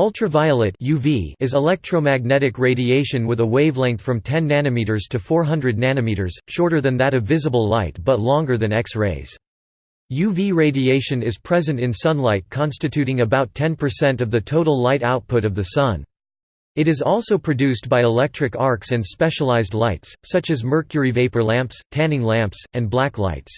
Ultraviolet UV is electromagnetic radiation with a wavelength from 10 nanometers to 400 nanometers, shorter than that of visible light but longer than X-rays. UV radiation is present in sunlight constituting about 10% of the total light output of the Sun. It is also produced by electric arcs and specialized lights, such as mercury vapor lamps, tanning lamps, and black lights.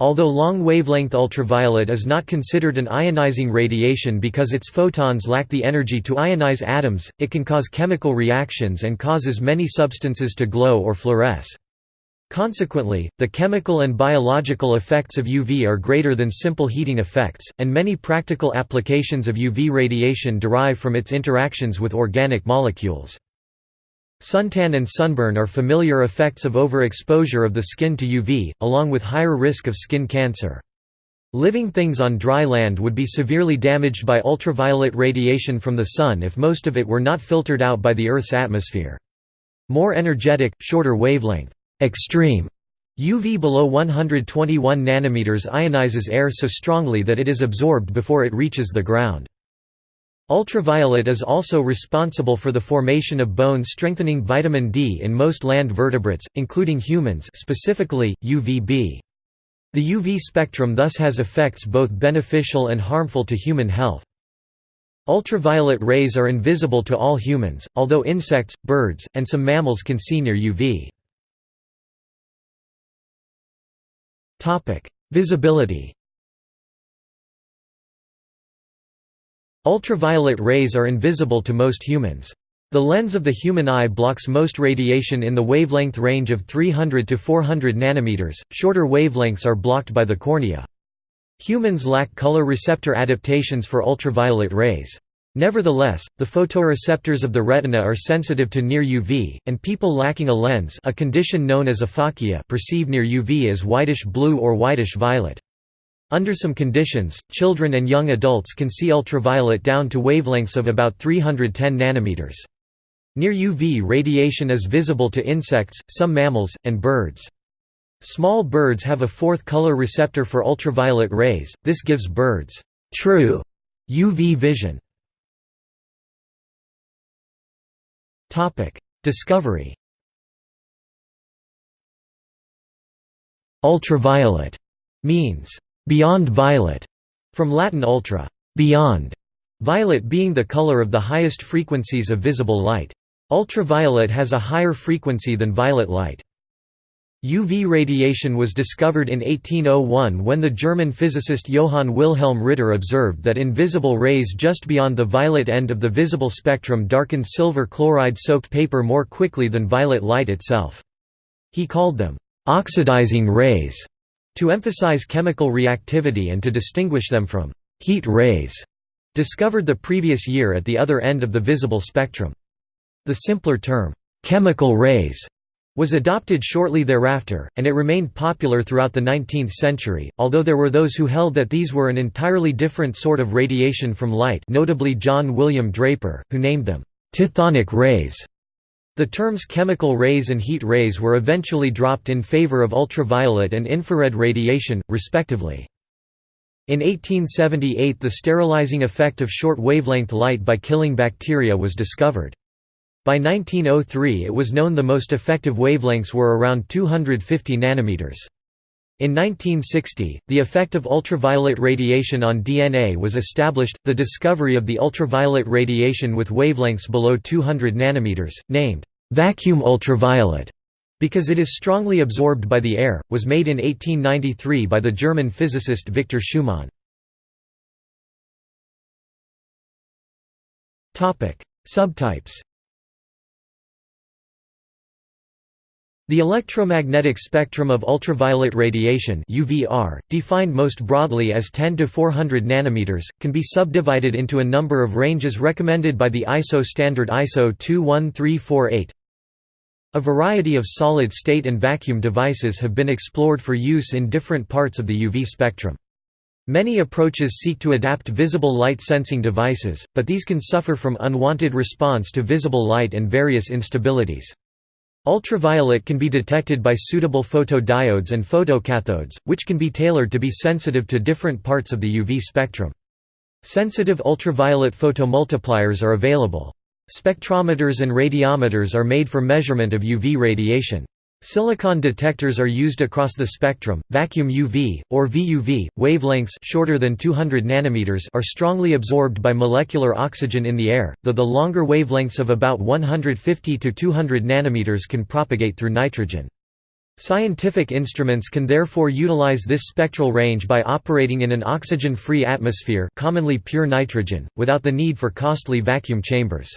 Although long-wavelength ultraviolet is not considered an ionizing radiation because its photons lack the energy to ionize atoms, it can cause chemical reactions and causes many substances to glow or fluoresce. Consequently, the chemical and biological effects of UV are greater than simple heating effects, and many practical applications of UV radiation derive from its interactions with organic molecules. Suntan and sunburn are familiar effects of overexposure of the skin to UV, along with higher risk of skin cancer. Living things on dry land would be severely damaged by ultraviolet radiation from the sun if most of it were not filtered out by the Earth's atmosphere. More energetic, shorter wavelength, extreme UV below 121 nanometers ionizes air so strongly that it is absorbed before it reaches the ground. Ultraviolet is also responsible for the formation of bone-strengthening vitamin D in most land vertebrates, including humans specifically, UVB. The UV spectrum thus has effects both beneficial and harmful to human health. Ultraviolet rays are invisible to all humans, although insects, birds, and some mammals can see near UV. Visibility Ultraviolet rays are invisible to most humans. The lens of the human eye blocks most radiation in the wavelength range of 300 to 400 nanometers. Shorter wavelengths are blocked by the cornea. Humans lack color receptor adaptations for ultraviolet rays. Nevertheless, the photoreceptors of the retina are sensitive to near UV, and people lacking a lens a condition known as aphakia perceive near UV as whitish-blue or whitish-violet. Under some conditions, children and young adults can see ultraviolet down to wavelengths of about 310 nanometers. Near UV radiation is visible to insects, some mammals, and birds. Small birds have a fourth color receptor for ultraviolet rays, this gives birds true UV vision. Discovery Ultraviolet means beyond violet, from Latin ultra, beyond, violet being the color of the highest frequencies of visible light. Ultraviolet has a higher frequency than violet light. UV radiation was discovered in 1801 when the German physicist Johann Wilhelm Ritter observed that invisible rays just beyond the violet end of the visible spectrum darkened silver chloride-soaked paper more quickly than violet light itself. He called them, "...oxidizing rays", to emphasize chemical reactivity and to distinguish them from heat rays, discovered the previous year at the other end of the visible spectrum. The simpler term, chemical rays, was adopted shortly thereafter, and it remained popular throughout the 19th century, although there were those who held that these were an entirely different sort of radiation from light notably John William Draper, who named them, "'tithonic rays' The terms chemical rays and heat rays were eventually dropped in favor of ultraviolet and infrared radiation, respectively. In 1878 the sterilizing effect of short-wavelength light by killing bacteria was discovered. By 1903 it was known the most effective wavelengths were around 250 nanometers. In 1960, the effect of ultraviolet radiation on DNA was established, the discovery of the ultraviolet radiation with wavelengths below 200 nanometers, named vacuum ultraviolet because it is strongly absorbed by the air, was made in 1893 by the German physicist Victor Schumann. Subtypes The electromagnetic spectrum of ultraviolet radiation UVR, defined most broadly as 10 to 400 nanometers, can be subdivided into a number of ranges recommended by the ISO standard ISO 21348. A variety of solid-state and vacuum devices have been explored for use in different parts of the UV spectrum. Many approaches seek to adapt visible light sensing devices, but these can suffer from unwanted response to visible light and various instabilities. Ultraviolet can be detected by suitable photodiodes and photocathodes, which can be tailored to be sensitive to different parts of the UV spectrum. Sensitive ultraviolet photomultipliers are available. Spectrometers and radiometers are made for measurement of UV radiation. Silicon detectors are used across the spectrum. Vacuum UV or VUV wavelengths shorter than 200 nanometers are strongly absorbed by molecular oxygen in the air, though the longer wavelengths of about 150 to 200 nanometers can propagate through nitrogen. Scientific instruments can therefore utilize this spectral range by operating in an oxygen-free atmosphere, commonly pure nitrogen, without the need for costly vacuum chambers.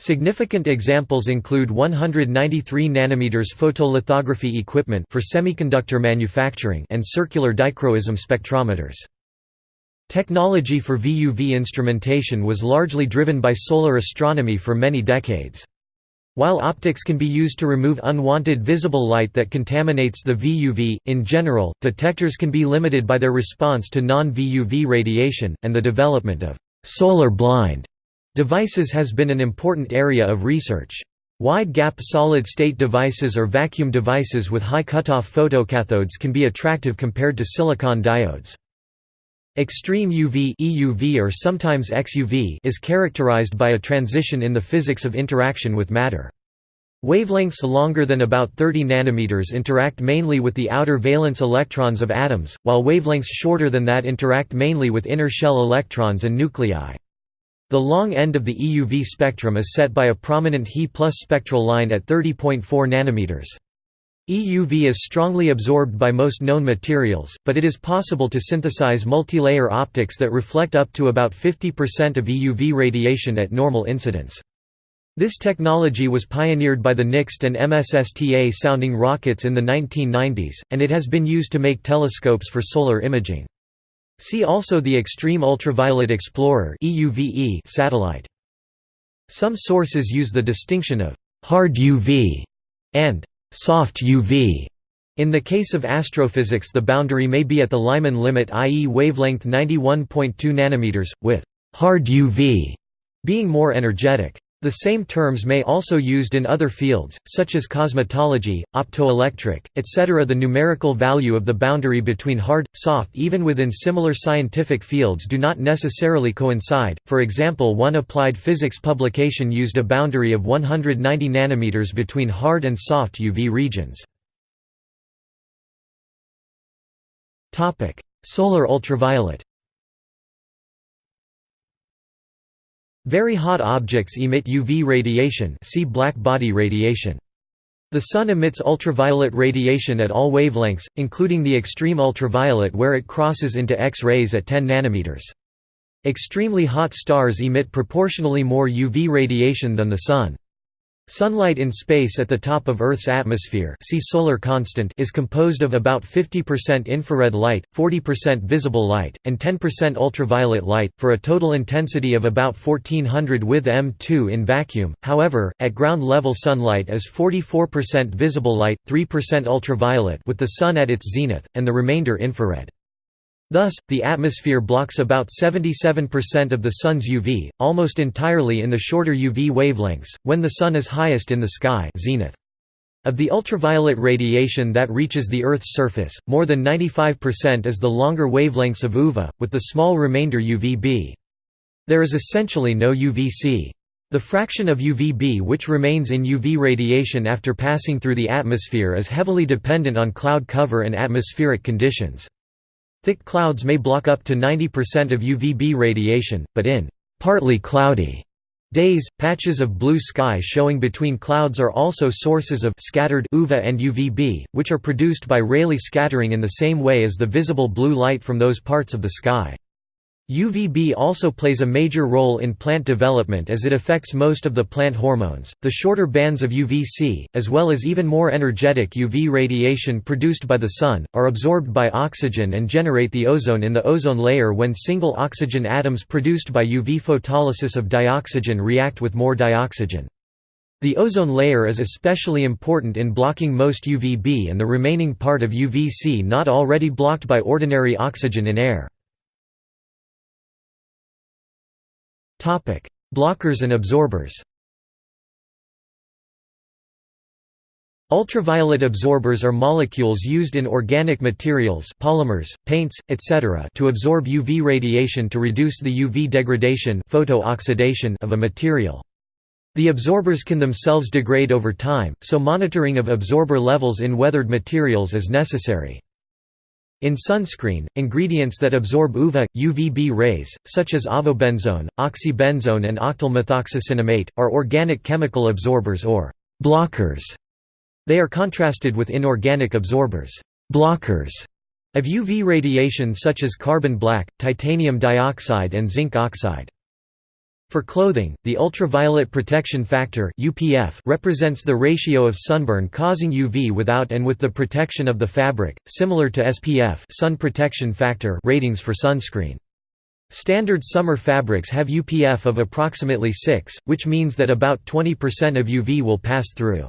Significant examples include 193 nm photolithography equipment for semiconductor manufacturing and circular dichroism spectrometers. Technology for VUV instrumentation was largely driven by solar astronomy for many decades. While optics can be used to remove unwanted visible light that contaminates the VUV, in general, detectors can be limited by their response to non-VUV radiation, and the development of «solar blind» Devices has been an important area of research. Wide-gap solid-state devices or vacuum devices with high cutoff photocathodes can be attractive compared to silicon diodes. Extreme UV EUV or sometimes XUV is characterized by a transition in the physics of interaction with matter. Wavelengths longer than about 30 nanometers interact mainly with the outer valence electrons of atoms, while wavelengths shorter than that interact mainly with inner shell electrons and nuclei. The long end of the EUV spectrum is set by a prominent He plus spectral line at 30.4 nanometers. EUV is strongly absorbed by most known materials, but it is possible to synthesize multilayer optics that reflect up to about 50% of EUV radiation at normal incidence. This technology was pioneered by the NIXT and MSSTA sounding rockets in the 1990s, and it has been used to make telescopes for solar imaging. See also the Extreme Ultraviolet Explorer satellite. Some sources use the distinction of «hard UV» and «soft UV». In the case of astrophysics the boundary may be at the Lyman limit i.e. wavelength 91.2 nm, with «hard UV» being more energetic. The same terms may also be used in other fields, such as cosmetology, optoelectric, etc. The numerical value of the boundary between hard, soft even within similar scientific fields do not necessarily coincide, for example one applied physics publication used a boundary of 190 nanometers between hard and soft UV regions. Solar ultraviolet Very hot objects emit UV radiation see black body radiation. The Sun emits ultraviolet radiation at all wavelengths, including the extreme ultraviolet where it crosses into X-rays at 10 nanometers. Extremely hot stars emit proportionally more UV radiation than the Sun. Sunlight in space at the top of Earth's atmosphere see solar constant is composed of about 50% infrared light, 40% visible light, and 10% ultraviolet light, for a total intensity of about 1400 with M2 in vacuum. However, at ground level sunlight is 44% visible light, 3% ultraviolet with the Sun at its zenith, and the remainder infrared. Thus, the atmosphere blocks about 77% of the Sun's UV, almost entirely in the shorter UV wavelengths, when the Sun is highest in the sky zenith. Of the ultraviolet radiation that reaches the Earth's surface, more than 95% is the longer wavelengths of UVA, with the small remainder UVB. There is essentially no UVC. The fraction of UVB which remains in UV radiation after passing through the atmosphere is heavily dependent on cloud cover and atmospheric conditions. Thick clouds may block up to 90% of UVB radiation, but in partly cloudy days, patches of blue sky showing between clouds are also sources of scattered UVA and UVB, which are produced by Rayleigh scattering in the same way as the visible blue light from those parts of the sky. UVB also plays a major role in plant development as it affects most of the plant hormones. The shorter bands of UVC, as well as even more energetic UV radiation produced by the Sun, are absorbed by oxygen and generate the ozone in the ozone layer when single oxygen atoms produced by UV photolysis of dioxygen react with more dioxygen. The ozone layer is especially important in blocking most UVB and the remaining part of UVC not already blocked by ordinary oxygen in air. Blockers and absorbers Ultraviolet absorbers are molecules used in organic materials polymers, paints, etc. to absorb UV radiation to reduce the UV degradation photooxidation of a material. The absorbers can themselves degrade over time, so monitoring of absorber levels in weathered materials is necessary. In sunscreen, ingredients that absorb UVA, UVB rays, such as avobenzone, oxybenzone and octyl methoxycinnamate, are organic chemical absorbers or blockers. They are contrasted with inorganic absorbers blockers of UV radiation such as carbon black, titanium dioxide and zinc oxide. For clothing, the ultraviolet protection factor UPF represents the ratio of sunburn causing UV without and with the protection of the fabric, similar to SPF sun protection factor ratings for sunscreen. Standard summer fabrics have UPF of approximately 6, which means that about 20% of UV will pass through.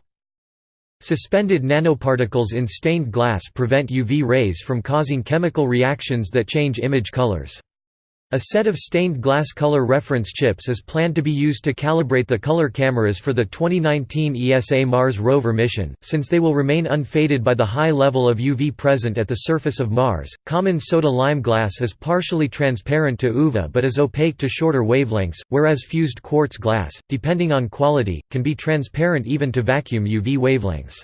Suspended nanoparticles in stained glass prevent UV rays from causing chemical reactions that change image colors. A set of stained glass color reference chips is planned to be used to calibrate the color cameras for the 2019 ESA Mars rover mission, since they will remain unfaded by the high level of UV present at the surface of Mars. Common soda lime glass is partially transparent to UVA but is opaque to shorter wavelengths, whereas fused quartz glass, depending on quality, can be transparent even to vacuum UV wavelengths.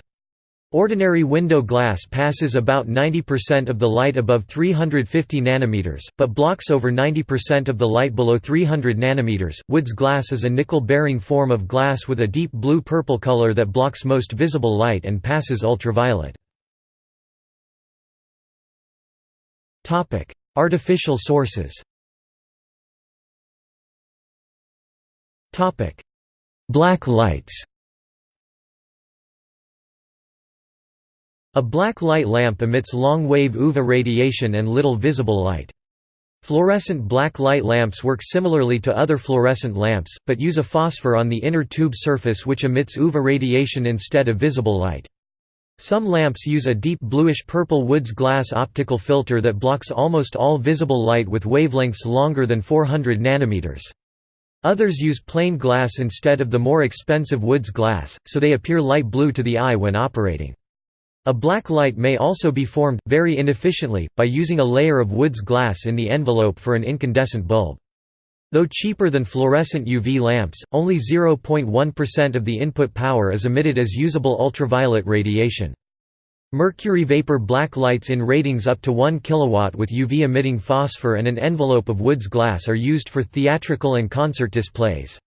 Ordinary window glass passes about 90% of the light above 350 nanometers, but blocks over 90% of the light below 300 nanometers. Wood's glass is a nickel-bearing form of glass with a deep blue-purple color that blocks most visible light and passes ultraviolet. Topic: Artificial sources. Topic: Black lights. A black light lamp emits long-wave UVA radiation and little visible light. Fluorescent black light lamps work similarly to other fluorescent lamps, but use a phosphor on the inner tube surface which emits UVA radiation instead of visible light. Some lamps use a deep bluish-purple Wood's glass optical filter that blocks almost all visible light with wavelengths longer than 400 nanometers. Others use plain glass instead of the more expensive Wood's glass, so they appear light blue to the eye when operating. A black light may also be formed, very inefficiently, by using a layer of Wood's glass in the envelope for an incandescent bulb. Though cheaper than fluorescent UV lamps, only 0.1% of the input power is emitted as usable ultraviolet radiation. Mercury vapor black lights in ratings up to 1 kW with UV-emitting phosphor and an envelope of Wood's glass are used for theatrical and concert displays.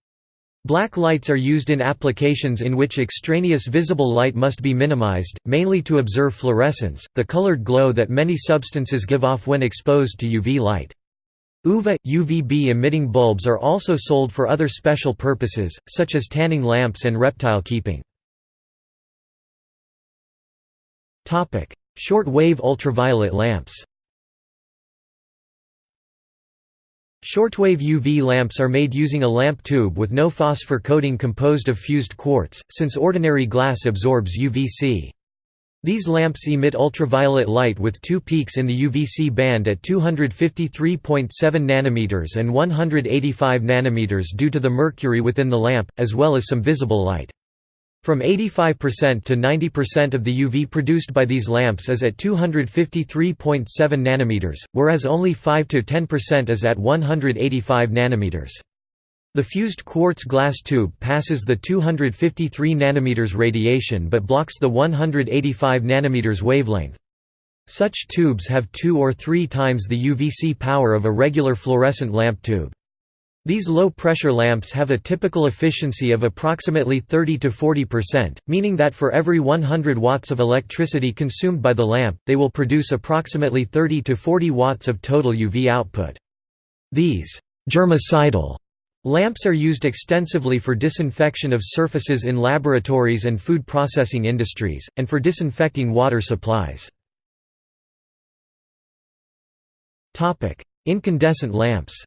Black lights are used in applications in which extraneous visible light must be minimized, mainly to observe fluorescence, the colored glow that many substances give off when exposed to UV light. UVA, UVB emitting bulbs are also sold for other special purposes, such as tanning lamps and reptile keeping. Short-wave ultraviolet lamps Shortwave UV lamps are made using a lamp tube with no phosphor coating composed of fused quartz, since ordinary glass absorbs UVC. These lamps emit ultraviolet light with two peaks in the UVC band at 253.7 nanometers and 185 nanometers due to the mercury within the lamp, as well as some visible light. From 85% to 90% of the UV produced by these lamps is at 253.7 nanometers, whereas only 5 to 10% is at 185 nanometers. The fused quartz glass tube passes the 253 nanometers radiation but blocks the 185 nanometers wavelength. Such tubes have two or three times the UVC power of a regular fluorescent lamp tube. These low-pressure lamps have a typical efficiency of approximately 30 to 40%, meaning that for every 100 watts of electricity consumed by the lamp, they will produce approximately 30 to 40 watts of total UV output. These germicidal lamps are used extensively for disinfection of surfaces in laboratories and food processing industries, and for disinfecting water supplies. Incandescent lamps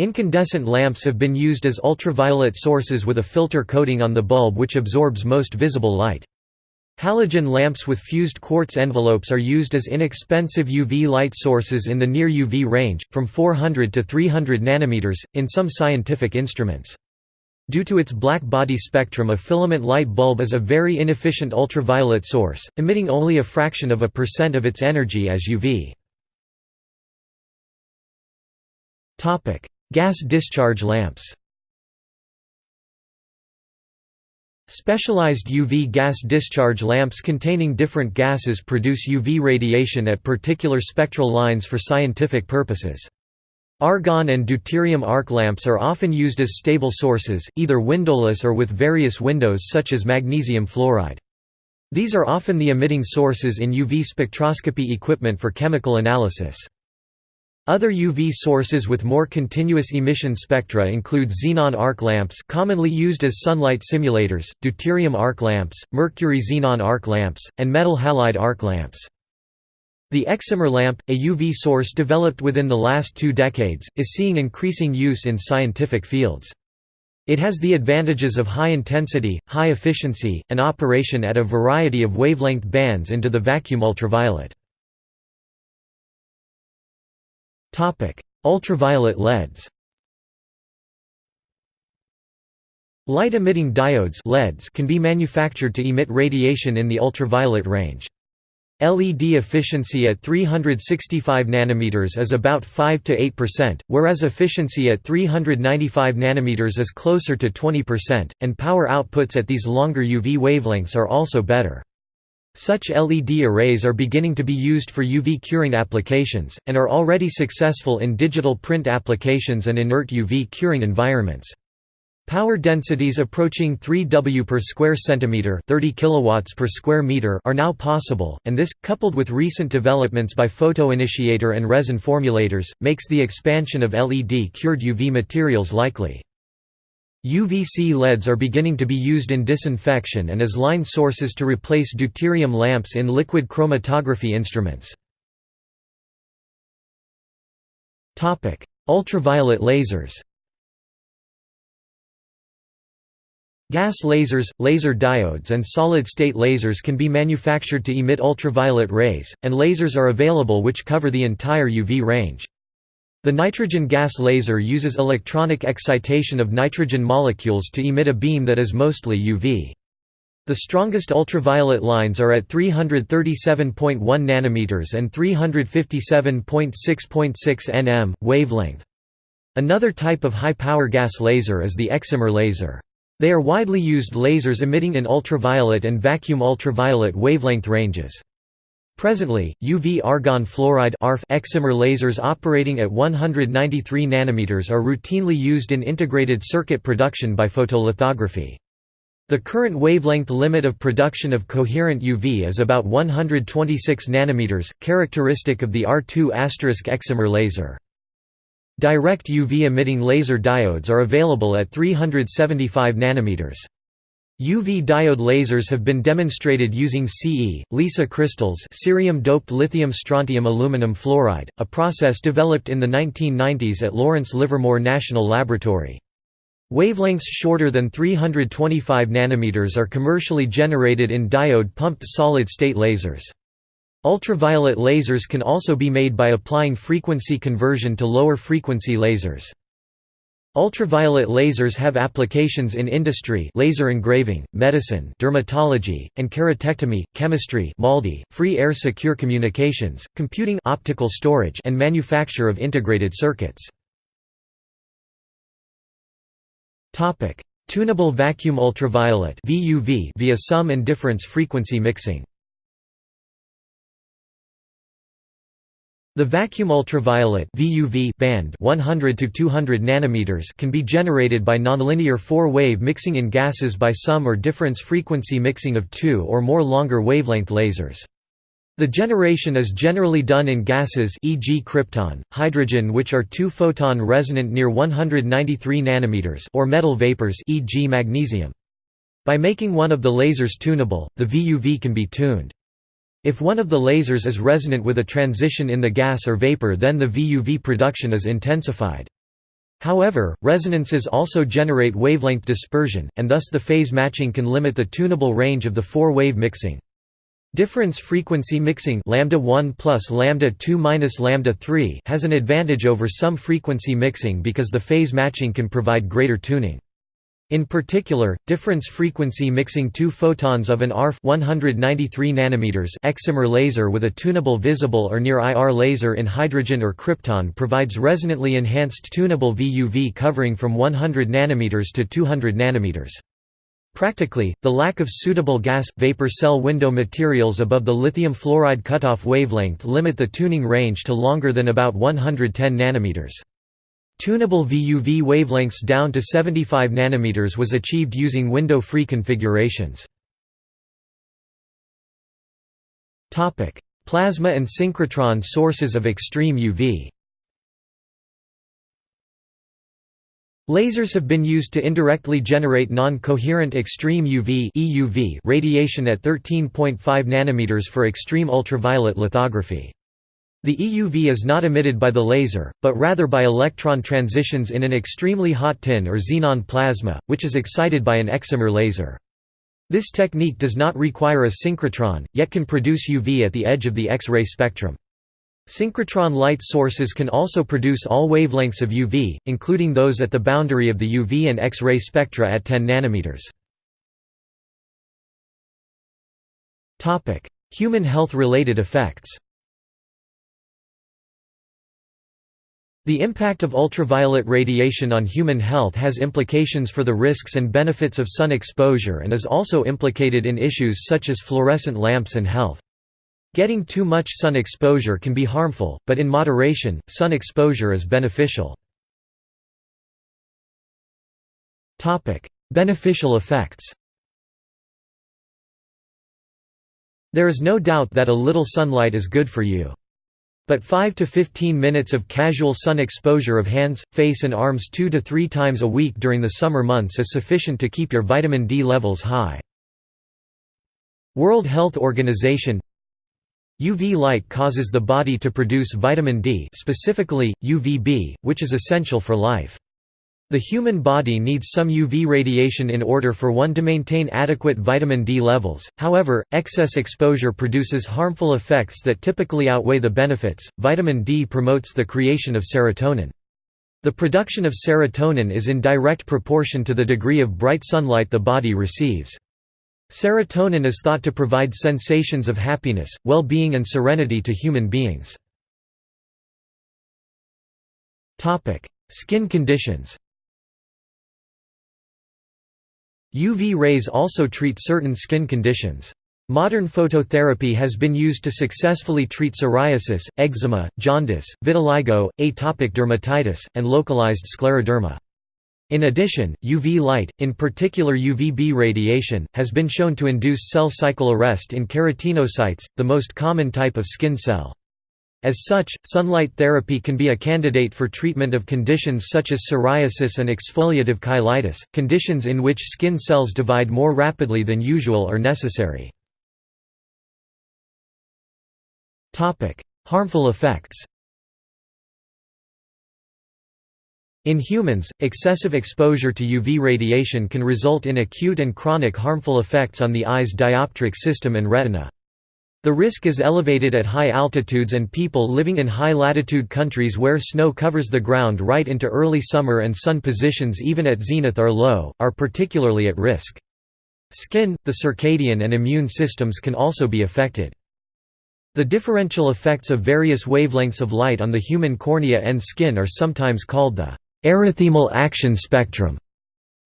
Incandescent lamps have been used as ultraviolet sources with a filter coating on the bulb which absorbs most visible light. Halogen lamps with fused quartz envelopes are used as inexpensive UV light sources in the near UV range, from 400 to 300 nanometers, in some scientific instruments. Due to its black body spectrum a filament light bulb is a very inefficient ultraviolet source, emitting only a fraction of a percent of its energy as UV. Gas discharge lamps Specialized UV gas discharge lamps containing different gases produce UV radiation at particular spectral lines for scientific purposes. Argon and deuterium arc lamps are often used as stable sources, either windowless or with various windows such as magnesium fluoride. These are often the emitting sources in UV spectroscopy equipment for chemical analysis. Other UV sources with more continuous emission spectra include xenon arc lamps commonly used as sunlight simulators, deuterium arc lamps, mercury xenon arc lamps, and metal halide arc lamps. The excimer lamp, a UV source developed within the last two decades, is seeing increasing use in scientific fields. It has the advantages of high intensity, high efficiency, and operation at a variety of wavelength bands into the vacuum ultraviolet. Ultraviolet LEDs Light-emitting diodes LEDs can be manufactured to emit radiation in the ultraviolet range. LED efficiency at 365 nanometers is about 5 to 8%, whereas efficiency at 395 nanometers is closer to 20%, and power outputs at these longer UV wavelengths are also better. Such LED arrays are beginning to be used for UV curing applications, and are already successful in digital print applications and inert UV curing environments. Power densities approaching 3 W per square centimeter, 30 kilowatts per square meter are now possible, and this coupled with recent developments by photoinitiator and resin formulators makes the expansion of LED cured UV materials likely. UVC LEDs are beginning to be used in disinfection and as line sources to replace deuterium lamps in liquid chromatography instruments. Ultraviolet lasers Gas lasers, laser diodes and solid-state lasers can be manufactured to emit ultraviolet rays, and lasers are available which cover the entire UV range. The nitrogen gas laser uses electronic excitation of nitrogen molecules to emit a beam that is mostly UV. The strongest ultraviolet lines are at 337.1 nanometers and 357.6.6 nm wavelength. Another type of high-power gas laser is the excimer laser. They are widely used lasers emitting in ultraviolet and vacuum ultraviolet wavelength ranges. Presently, UV argon fluoride excimer lasers operating at 193 nanometers are routinely used in integrated circuit production by photolithography. The current wavelength limit of production of coherent UV is about 126 nanometers, characteristic of the Ar2 excimer laser. Direct UV emitting laser diodes are available at 375 nanometers. UV diode lasers have been demonstrated using Ce, LiSAF crystals cerium-doped lithium-strontium aluminum fluoride, a process developed in the 1990s at Lawrence Livermore National Laboratory. Wavelengths shorter than 325 nanometers are commercially generated in diode-pumped solid-state lasers. Ultraviolet lasers can also be made by applying frequency conversion to lower frequency lasers. Ultraviolet lasers have applications in industry laser engraving, medicine dermatology, and keratectomy, chemistry MALDI, free air secure communications, computing optical storage and manufacture of integrated circuits. Tunable vacuum ultraviolet via sum and difference frequency mixing The vacuum ultraviolet (VUV) band 100 to 200 nanometers can be generated by nonlinear four-wave mixing in gases by sum or difference frequency mixing of two or more longer wavelength lasers. The generation is generally done in gases e.g. krypton, hydrogen which are two-photon resonant near 193 nanometers or metal vapors e.g. magnesium. By making one of the lasers tunable, the VUV can be tuned. If one of the lasers is resonant with a transition in the gas or vapor then the VUV production is intensified. However, resonances also generate wavelength dispersion, and thus the phase matching can limit the tunable range of the four-wave mixing. Difference frequency mixing lambda 1 plus lambda 2 minus lambda 3 has an advantage over sum frequency mixing because the phase matching can provide greater tuning. In particular, difference frequency mixing two photons of an ArF 193 nanometers excimer laser with a tunable visible or near IR laser in hydrogen or krypton provides resonantly enhanced tunable VUV covering from 100 nanometers to 200 nanometers. Practically, the lack of suitable gas-vapor cell window materials above the lithium fluoride cutoff wavelength limit the tuning range to longer than about 110 nanometers. Tunable VUV wavelengths down to 75 nanometers was achieved using window-free configurations. Plasma and synchrotron sources of extreme UV. Lasers have been used to indirectly generate non-coherent extreme UV (EUV) radiation at 13.5 nanometers for extreme ultraviolet lithography. The EUV is not emitted by the laser, but rather by electron transitions in an extremely hot tin or xenon plasma, which is excited by an excimer laser. This technique does not require a synchrotron, yet can produce UV at the edge of the X-ray spectrum. Synchrotron light sources can also produce all wavelengths of UV, including those at the boundary of the UV and X-ray spectra at 10 nanometers. Human health-related effects The impact of ultraviolet radiation on human health has implications for the risks and benefits of sun exposure and is also implicated in issues such as fluorescent lamps and health. Getting too much sun exposure can be harmful, but in moderation, sun exposure is beneficial. Beneficial effects There is no doubt that a little sunlight is good for you. But 5 to 15 minutes of casual sun exposure of hands, face and arms 2 to 3 times a week during the summer months is sufficient to keep your vitamin D levels high. World Health Organization UV light causes the body to produce vitamin D specifically, UVB, which is essential for life. The human body needs some UV radiation in order for one to maintain adequate vitamin D levels, however, excess exposure produces harmful effects that typically outweigh the benefits. Vitamin D promotes the creation of serotonin. The production of serotonin is in direct proportion to the degree of bright sunlight the body receives. Serotonin is thought to provide sensations of happiness, well-being and serenity to human beings. Skin conditions UV rays also treat certain skin conditions. Modern phototherapy has been used to successfully treat psoriasis, eczema, jaundice, vitiligo, atopic dermatitis, and localized scleroderma. In addition, UV light, in particular UVB radiation, has been shown to induce cell cycle arrest in keratinocytes, the most common type of skin cell. As such, sunlight therapy can be a candidate for treatment of conditions such as psoriasis and exfoliative cheilitis, conditions in which skin cells divide more rapidly than usual or necessary. Harmful effects In humans, excessive exposure to UV radiation can result in acute and chronic harmful effects on the eye's dioptric system and retina. The risk is elevated at high altitudes and people living in high-latitude countries where snow covers the ground right into early summer and sun positions even at zenith are low, are particularly at risk. Skin, the circadian and immune systems can also be affected. The differential effects of various wavelengths of light on the human cornea and skin are sometimes called the erythemal action spectrum.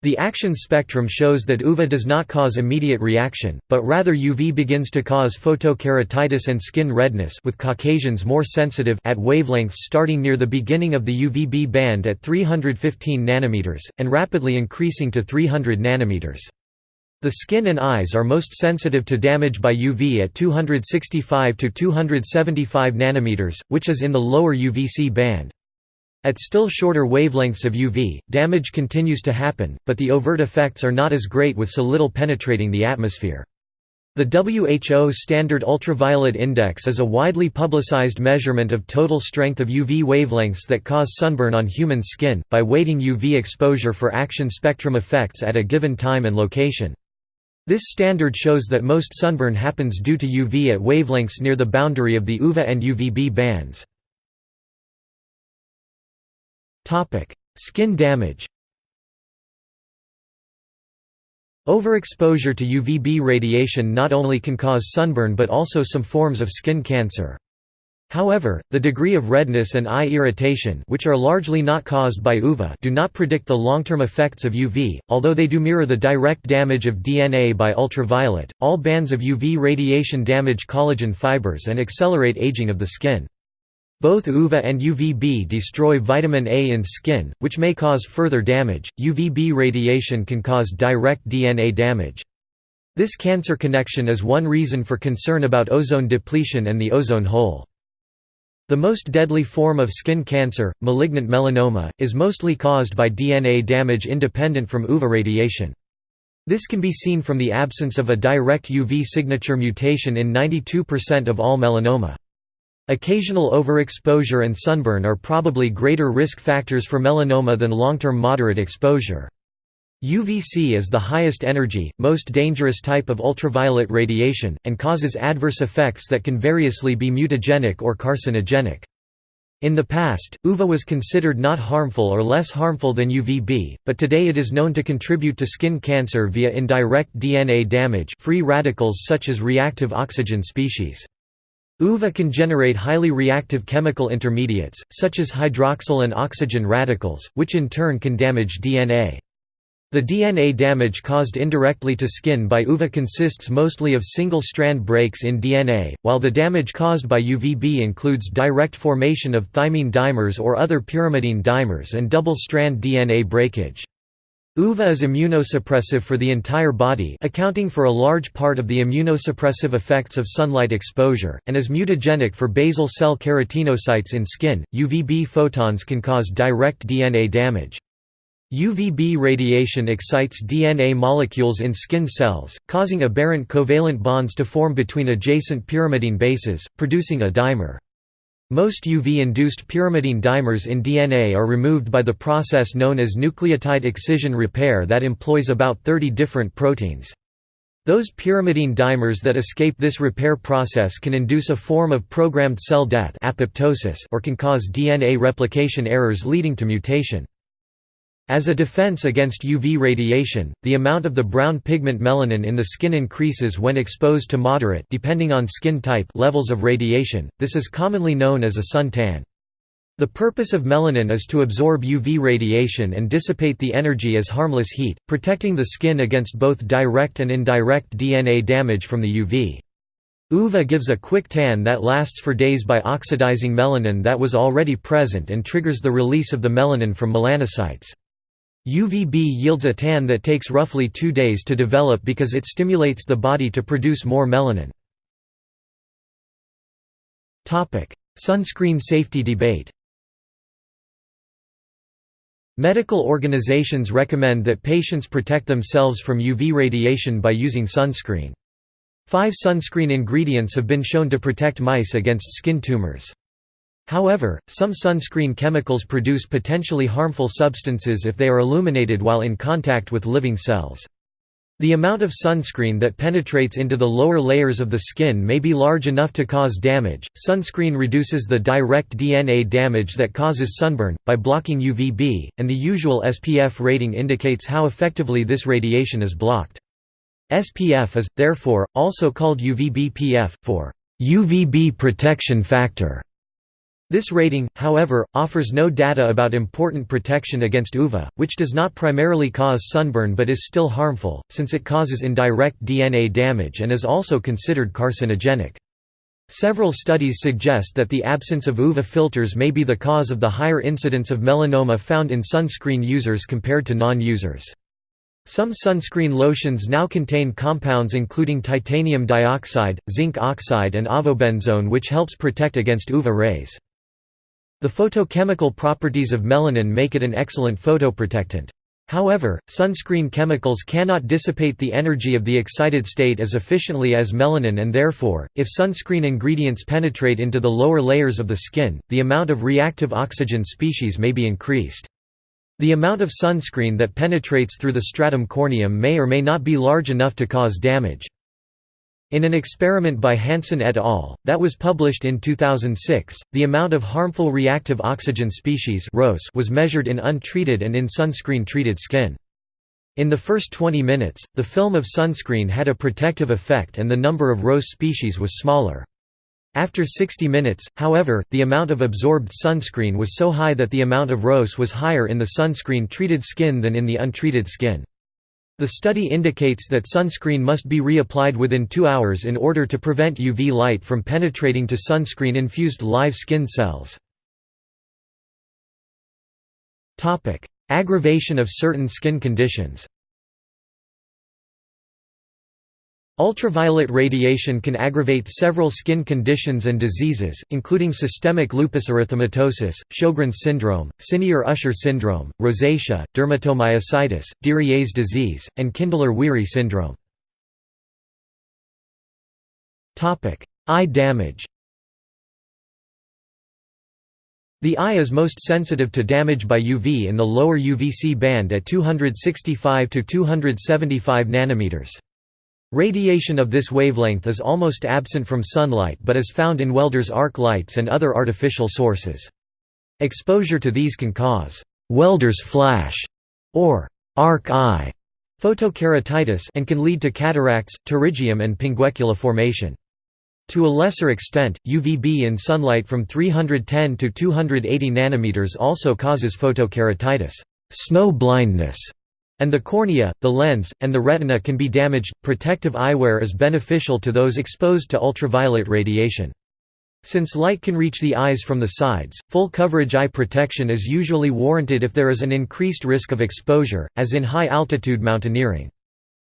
The action spectrum shows that UVA does not cause immediate reaction, but rather UV begins to cause photokeratitis and skin redness with Caucasians more sensitive at wavelengths starting near the beginning of the UVB band at 315 nanometers, and rapidly increasing to 300 nanometers. The skin and eyes are most sensitive to damage by UV at 265 to 275 nanometers, which is in the lower UVC band. At still shorter wavelengths of UV, damage continues to happen, but the overt effects are not as great with so little penetrating the atmosphere. The WHO Standard Ultraviolet Index is a widely publicized measurement of total strength of UV wavelengths that cause sunburn on human skin, by weighting UV exposure for action spectrum effects at a given time and location. This standard shows that most sunburn happens due to UV at wavelengths near the boundary of the UVA and UVB bands. Topic: Skin damage. Overexposure to UVB radiation not only can cause sunburn but also some forms of skin cancer. However, the degree of redness and eye irritation which are largely not caused by UVA do not predict the long-term effects of UV, although they do mirror the direct damage of DNA by ultraviolet. All bands of UV radiation damage collagen fibers and accelerate aging of the skin. Both UVA and UVB destroy vitamin A in skin, which may cause further damage. UVB radiation can cause direct DNA damage. This cancer connection is one reason for concern about ozone depletion and the ozone hole. The most deadly form of skin cancer, malignant melanoma, is mostly caused by DNA damage independent from UVA radiation. This can be seen from the absence of a direct UV signature mutation in 92% of all melanoma. Occasional overexposure and sunburn are probably greater risk factors for melanoma than long-term moderate exposure. UVC is the highest energy, most dangerous type of ultraviolet radiation, and causes adverse effects that can variously be mutagenic or carcinogenic. In the past, UVA was considered not harmful or less harmful than UVB, but today it is known to contribute to skin cancer via indirect DNA damage free radicals such as reactive oxygen species. UVA can generate highly reactive chemical intermediates, such as hydroxyl and oxygen radicals, which in turn can damage DNA. The DNA damage caused indirectly to skin by UVA consists mostly of single-strand breaks in DNA, while the damage caused by UVB includes direct formation of thymine dimers or other pyrimidine dimers and double-strand DNA breakage. UVA is immunosuppressive for the entire body accounting for a large part of the immunosuppressive effects of sunlight exposure, and is mutagenic for basal cell keratinocytes in skin. UVB photons can cause direct DNA damage. UVB radiation excites DNA molecules in skin cells, causing aberrant covalent bonds to form between adjacent pyrimidine bases, producing a dimer. Most UV-induced pyrimidine dimers in DNA are removed by the process known as nucleotide excision repair that employs about 30 different proteins. Those pyrimidine dimers that escape this repair process can induce a form of programmed cell death apoptosis or can cause DNA replication errors leading to mutation. As a defense against UV radiation, the amount of the brown pigment melanin in the skin increases when exposed to moderate depending on skin type levels of radiation, this is commonly known as a sun tan. The purpose of melanin is to absorb UV radiation and dissipate the energy as harmless heat, protecting the skin against both direct and indirect DNA damage from the UV. UVA gives a quick tan that lasts for days by oxidizing melanin that was already present and triggers the release of the melanin from melanocytes. UVB yields a tan that takes roughly two days to develop because it stimulates the body to produce more melanin. Sunscreen safety debate Medical organizations recommend that patients protect themselves from UV radiation by using sunscreen. Five sunscreen ingredients have been shown to protect mice against skin tumors. However, some sunscreen chemicals produce potentially harmful substances if they are illuminated while in contact with living cells. The amount of sunscreen that penetrates into the lower layers of the skin may be large enough to cause damage. Sunscreen reduces the direct DNA damage that causes sunburn by blocking UVB, and the usual SPF rating indicates how effectively this radiation is blocked. SPF is, therefore, also called UVB-PF, for UVB protection factor. This rating, however, offers no data about important protection against UVA, which does not primarily cause sunburn but is still harmful, since it causes indirect DNA damage and is also considered carcinogenic. Several studies suggest that the absence of UVA filters may be the cause of the higher incidence of melanoma found in sunscreen users compared to non-users. Some sunscreen lotions now contain compounds including titanium dioxide, zinc oxide and avobenzone which helps protect against UVA rays. The photochemical properties of melanin make it an excellent photoprotectant. However, sunscreen chemicals cannot dissipate the energy of the excited state as efficiently as melanin and therefore, if sunscreen ingredients penetrate into the lower layers of the skin, the amount of reactive oxygen species may be increased. The amount of sunscreen that penetrates through the stratum corneum may or may not be large enough to cause damage. In an experiment by Hansen et al., that was published in 2006, the amount of harmful reactive oxygen species was measured in untreated and in sunscreen-treated skin. In the first 20 minutes, the film of sunscreen had a protective effect and the number of ROS species was smaller. After 60 minutes, however, the amount of absorbed sunscreen was so high that the amount of ROS was higher in the sunscreen-treated skin than in the untreated skin. The study indicates that sunscreen must be reapplied within two hours in order to prevent UV light from penetrating to sunscreen-infused live skin cells. Aggravation of certain skin conditions Ultraviolet radiation can aggravate several skin conditions and diseases, including systemic lupus erythematosus, Sjogren's syndrome, Senear-Usher syndrome, rosacea, dermatomyositis, Darier's disease, and Kindler-Weary syndrome. Eye damage The eye is most sensitive to damage by UV in the lower UVC band at 265 to 275 nanometers. Radiation of this wavelength is almost absent from sunlight but is found in welders' arc lights and other artificial sources. Exposure to these can cause «welder's flash» or «arc eye» photokeratitis and can lead to cataracts, pterygium and pinguecula formation. To a lesser extent, UVB in sunlight from 310 to 280 nanometers also causes photokeratitis snow blindness", and the cornea, the lens, and the retina can be damaged. Protective eyewear is beneficial to those exposed to ultraviolet radiation. Since light can reach the eyes from the sides, full coverage eye protection is usually warranted if there is an increased risk of exposure, as in high-altitude mountaineering.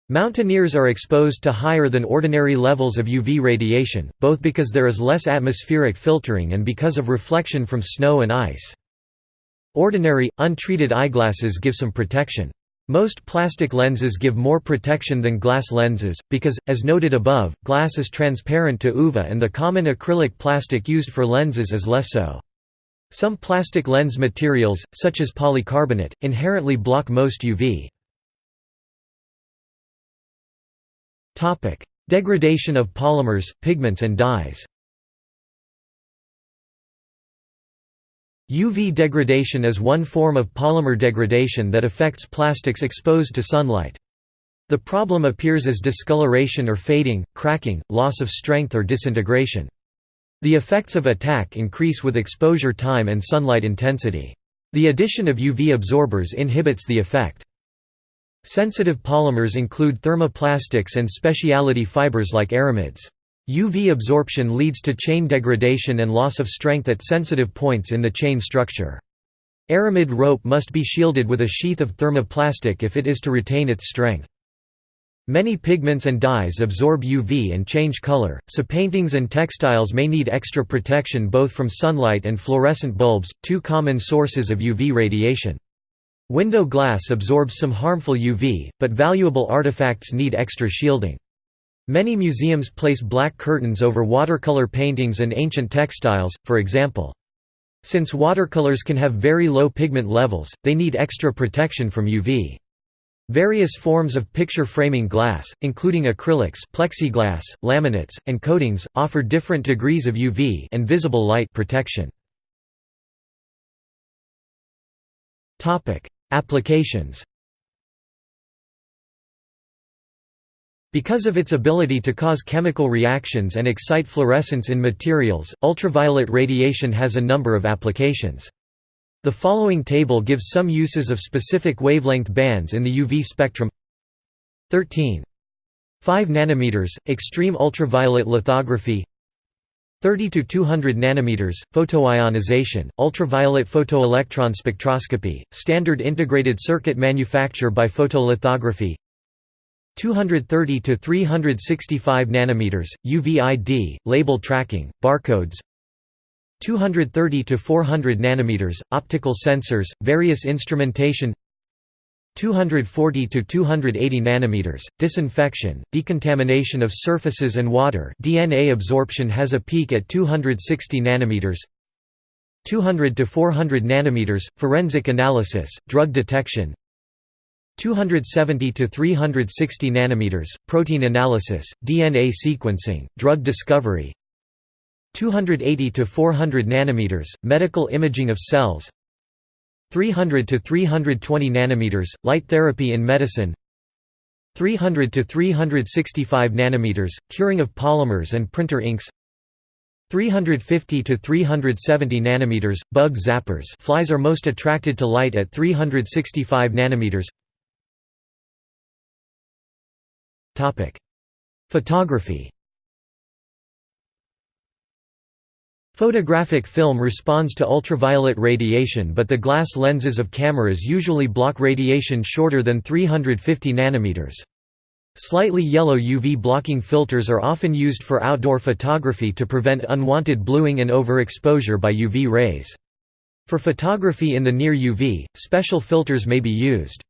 Mountaineers are exposed to higher than ordinary levels of UV radiation, both because there is less atmospheric filtering and because of reflection from snow and ice. Ordinary, untreated eyeglasses give some protection. Most plastic lenses give more protection than glass lenses, because, as noted above, glass is transparent to UVA and the common acrylic plastic used for lenses is less so. Some plastic lens materials, such as polycarbonate, inherently block most UV. Degradation of polymers, pigments and dyes UV degradation is one form of polymer degradation that affects plastics exposed to sunlight. The problem appears as discoloration or fading, cracking, loss of strength or disintegration. The effects of attack increase with exposure time and sunlight intensity. The addition of UV absorbers inhibits the effect. Sensitive polymers include thermoplastics and specialty fibers like aramids. UV absorption leads to chain degradation and loss of strength at sensitive points in the chain structure. Aramid rope must be shielded with a sheath of thermoplastic if it is to retain its strength. Many pigments and dyes absorb UV and change color, so paintings and textiles may need extra protection both from sunlight and fluorescent bulbs, two common sources of UV radiation. Window glass absorbs some harmful UV, but valuable artifacts need extra shielding. Many museums place black curtains over watercolor paintings and ancient textiles, for example. Since watercolors can have very low pigment levels, they need extra protection from UV. Various forms of picture framing glass, including acrylics, plexiglass, laminates, and coatings, offer different degrees of UV and visible light protection. Applications Because of its ability to cause chemical reactions and excite fluorescence in materials, ultraviolet radiation has a number of applications. The following table gives some uses of specific wavelength bands in the UV spectrum 13. 5 nanometers extreme ultraviolet lithography 30 to 200 nanometers photoionization ultraviolet photoelectron spectroscopy standard integrated circuit manufacture by photolithography 230 to 365 nanometers UVID label tracking barcodes. 230 to 400 nanometers optical sensors various instrumentation. 240 to 280 nanometers disinfection decontamination of surfaces and water DNA absorption has a peak at 260 nanometers. 200 to 400 nanometers forensic analysis drug detection 270 to 360 nanometers protein analysis dna sequencing drug discovery. 280 to 400 nanometers medical imaging of cells. 300 to 320 nanometers light therapy in medicine. 300 to 365 nanometers curing of polymers and printer inks. 350 to 370 nanometers bug zappers. Flies are most attracted to light at 365 nanometers photography Photographic film responds to ultraviolet radiation but the glass lenses of cameras usually block radiation shorter than 350 nanometers. Slightly yellow UV blocking filters are often used for outdoor photography to prevent unwanted bluing and overexposure by UV rays. For photography in the near UV, special filters may be used.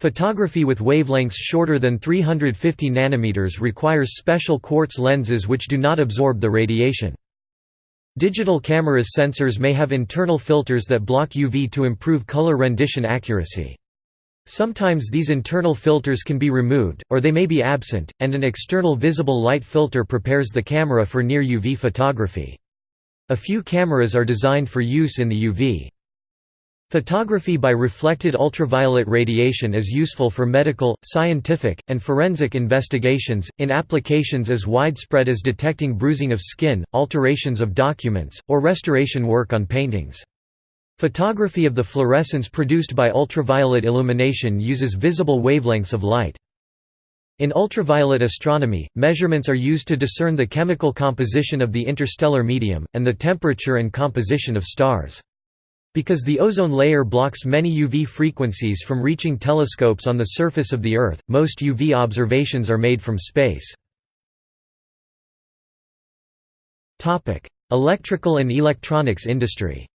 Photography with wavelengths shorter than 350 nanometers requires special quartz lenses which do not absorb the radiation. Digital cameras sensors may have internal filters that block UV to improve color rendition accuracy. Sometimes these internal filters can be removed, or they may be absent, and an external visible light filter prepares the camera for near UV photography. A few cameras are designed for use in the UV. Photography by reflected ultraviolet radiation is useful for medical, scientific, and forensic investigations, in applications as widespread as detecting bruising of skin, alterations of documents, or restoration work on paintings. Photography of the fluorescence produced by ultraviolet illumination uses visible wavelengths of light. In ultraviolet astronomy, measurements are used to discern the chemical composition of the interstellar medium, and the temperature and composition of stars. Because the ozone layer blocks many UV frequencies from reaching telescopes on the surface of the Earth, most UV observations are made from space. Electrical and electronics industry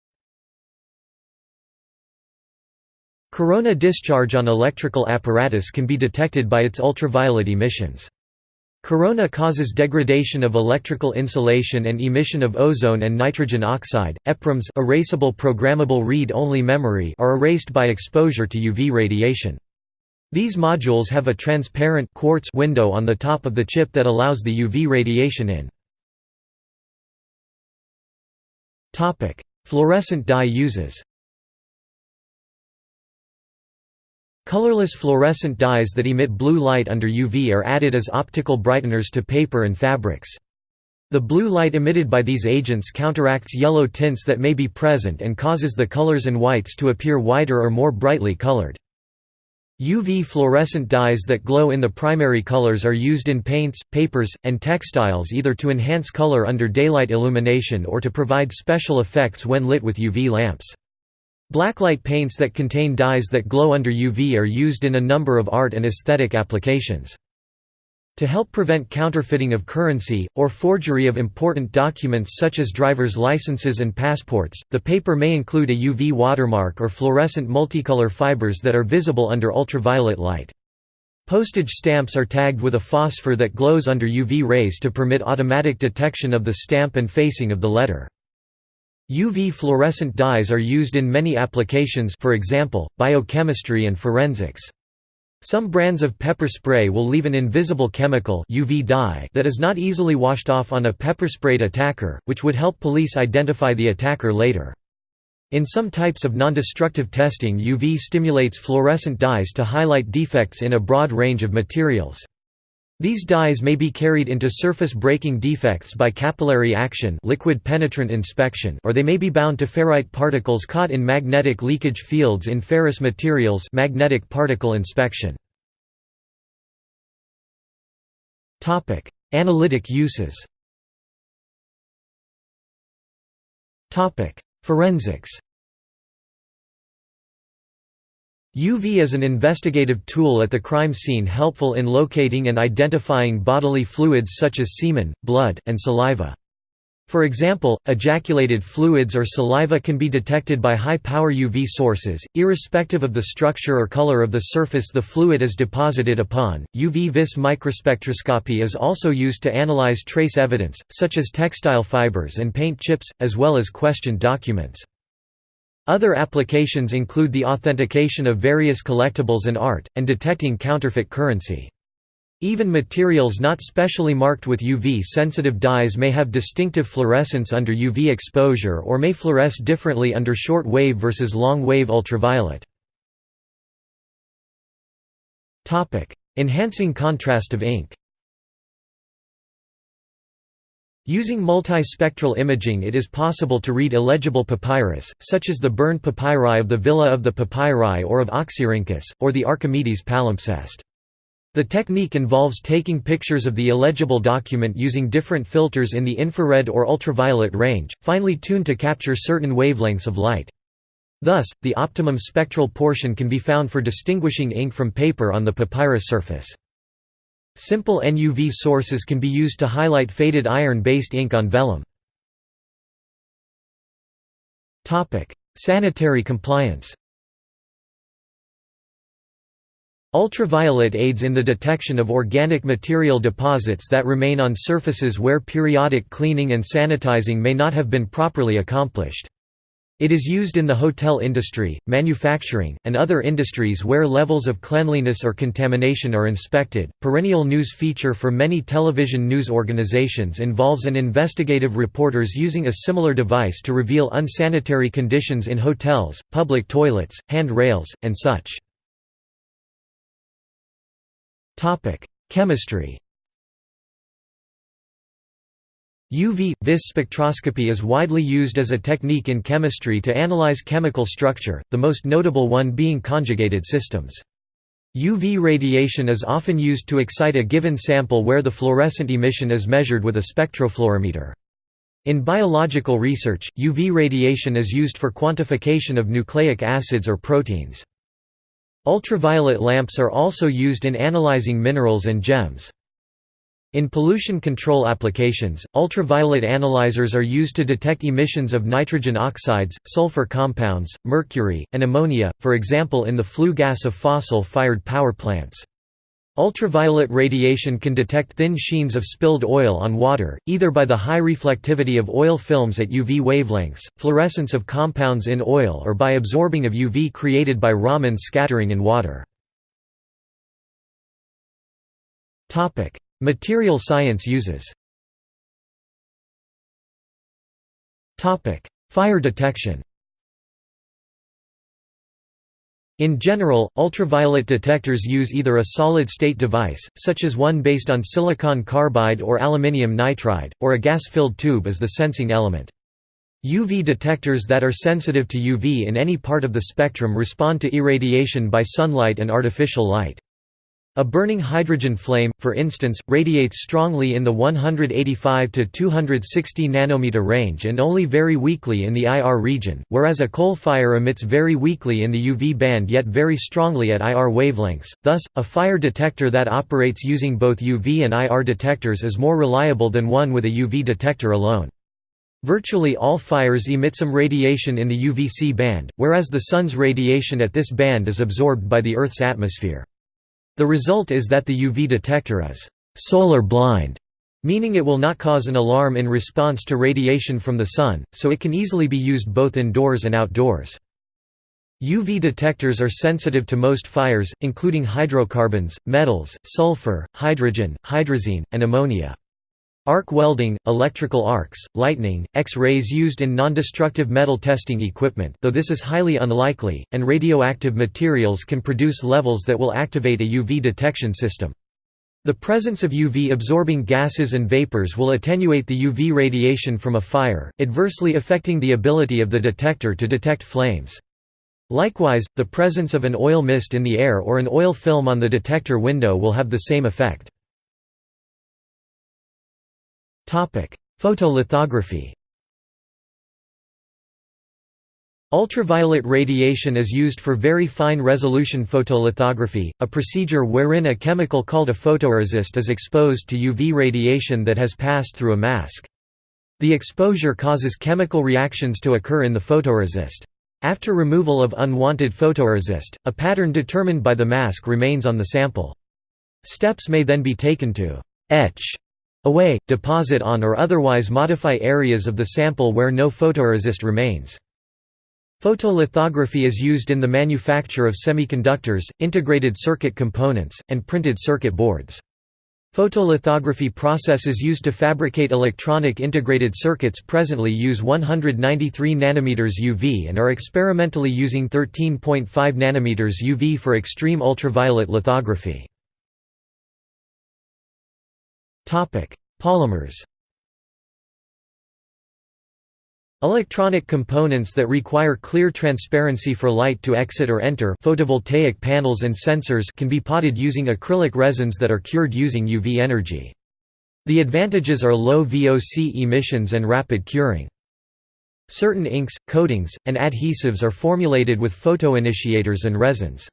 Corona discharge on electrical apparatus can be detected by its ultraviolet emissions. Corona causes degradation of electrical insulation and emission of ozone and nitrogen oxide. EPROMs erasable programmable read-only memory are erased by exposure to UV radiation. These modules have a transparent quartz window on the top of the chip that allows the UV radiation in. Topic: Fluorescent dye uses. Colorless fluorescent dyes that emit blue light under UV are added as optical brighteners to paper and fabrics. The blue light emitted by these agents counteracts yellow tints that may be present and causes the colors and whites to appear whiter or more brightly colored. UV fluorescent dyes that glow in the primary colors are used in paints, papers, and textiles either to enhance color under daylight illumination or to provide special effects when lit with UV lamps. Blacklight paints that contain dyes that glow under UV are used in a number of art and aesthetic applications. To help prevent counterfeiting of currency, or forgery of important documents such as driver's licenses and passports, the paper may include a UV watermark or fluorescent multicolor fibers that are visible under ultraviolet light. Postage stamps are tagged with a phosphor that glows under UV rays to permit automatic detection of the stamp and facing of the letter. UV fluorescent dyes are used in many applications for example, biochemistry and forensics. Some brands of pepper spray will leave an invisible chemical UV dye that is not easily washed off on a pepper-sprayed attacker, which would help police identify the attacker later. In some types of nondestructive testing UV stimulates fluorescent dyes to highlight defects in a broad range of materials. These dyes may be carried into surface breaking defects by capillary action liquid penetrant inspection or they may be bound to ferrite particles caught in magnetic leakage fields in ferrous materials magnetic particle inspection. Analytic uses Forensics UV is an investigative tool at the crime scene helpful in locating and identifying bodily fluids such as semen, blood, and saliva. For example, ejaculated fluids or saliva can be detected by high-power UV sources, irrespective of the structure or color of the surface the fluid is deposited upon. UV vis microspectroscopy is also used to analyze trace evidence, such as textile fibers and paint chips, as well as questioned documents. Other applications include the authentication of various collectibles and art, and detecting counterfeit currency. Even materials not specially marked with UV-sensitive dyes may have distinctive fluorescence under UV exposure or may fluoresce differently under short-wave versus long-wave ultraviolet. Enhancing contrast of ink Using multispectral imaging it is possible to read illegible papyrus, such as the burned papyri of the Villa of the Papyri or of Oxyrhynchus, or the Archimedes palimpsest. The technique involves taking pictures of the illegible document using different filters in the infrared or ultraviolet range, finely tuned to capture certain wavelengths of light. Thus, the optimum spectral portion can be found for distinguishing ink from paper on the papyrus surface. Simple NUV sources can be used to highlight faded iron-based ink on vellum. Sanitary compliance Ultraviolet aids in the detection of organic material deposits that remain on surfaces where periodic cleaning and sanitizing may not have been properly accomplished. It is used in the hotel industry, manufacturing, and other industries where levels of cleanliness or contamination are inspected. Perennial news feature for many television news organizations involves an investigative reporters using a similar device to reveal unsanitary conditions in hotels, public toilets, hand rails, and such. Topic: Chemistry UV-vis spectroscopy is widely used as a technique in chemistry to analyze chemical structure, the most notable one being conjugated systems. UV radiation is often used to excite a given sample where the fluorescent emission is measured with a spectrofluorimeter. In biological research, UV radiation is used for quantification of nucleic acids or proteins. Ultraviolet lamps are also used in analyzing minerals and gems. In pollution control applications, ultraviolet analyzers are used to detect emissions of nitrogen oxides, sulfur compounds, mercury, and ammonia, for example in the flue gas of fossil-fired power plants. Ultraviolet radiation can detect thin sheens of spilled oil on water, either by the high reflectivity of oil films at UV wavelengths, fluorescence of compounds in oil or by absorbing of UV created by Raman scattering in water. Material science uses Fire detection In general, ultraviolet detectors use either a solid-state device, such as one based on silicon carbide or aluminium nitride, or a gas-filled tube as the sensing element. UV detectors that are sensitive to UV in any part of the spectrum respond to irradiation by sunlight and artificial light. A burning hydrogen flame, for instance, radiates strongly in the 185 to 260 nanometer range and only very weakly in the IR region, whereas a coal fire emits very weakly in the UV band yet very strongly at IR wavelengths. Thus, a fire detector that operates using both UV and IR detectors is more reliable than one with a UV detector alone. Virtually all fires emit some radiation in the UVC band, whereas the Sun's radiation at this band is absorbed by the Earth's atmosphere. The result is that the UV detector is «solar blind», meaning it will not cause an alarm in response to radiation from the sun, so it can easily be used both indoors and outdoors. UV detectors are sensitive to most fires, including hydrocarbons, metals, sulfur, hydrogen, hydrazine, and ammonia. Arc welding, electrical arcs, lightning, X-rays used in non-destructive metal testing equipment though this is highly unlikely, and radioactive materials can produce levels that will activate a UV detection system. The presence of UV-absorbing gases and vapors will attenuate the UV radiation from a fire, adversely affecting the ability of the detector to detect flames. Likewise, the presence of an oil mist in the air or an oil film on the detector window will have the same effect. Photolithography Ultraviolet radiation is used for very fine resolution photolithography, a procedure wherein a chemical called a photoresist is exposed to UV radiation that has passed through a mask. The exposure causes chemical reactions to occur in the photoresist. After removal of unwanted photoresist, a pattern determined by the mask remains on the sample. Steps may then be taken to etch away, deposit on or otherwise modify areas of the sample where no photoresist remains. Photolithography is used in the manufacture of semiconductors, integrated circuit components, and printed circuit boards. Photolithography processes used to fabricate electronic integrated circuits presently use 193 nm UV and are experimentally using 13.5 nm UV for extreme ultraviolet lithography. Polymers Electronic components that require clear transparency for light to exit or enter photovoltaic panels and sensors can be potted using acrylic resins that are cured using UV energy. The advantages are low VOC emissions and rapid curing. Certain inks, coatings, and adhesives are formulated with photoinitiators and resins.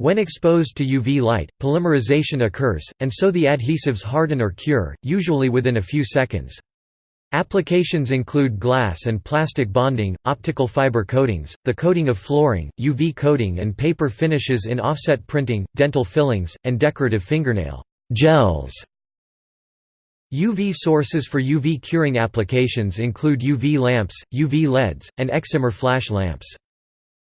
When exposed to UV light, polymerization occurs, and so the adhesives harden or cure, usually within a few seconds. Applications include glass and plastic bonding, optical fiber coatings, the coating of flooring, UV coating and paper finishes in offset printing, dental fillings, and decorative fingernail gels. UV sources for UV curing applications include UV lamps, UV LEDs, and excimer flash lamps.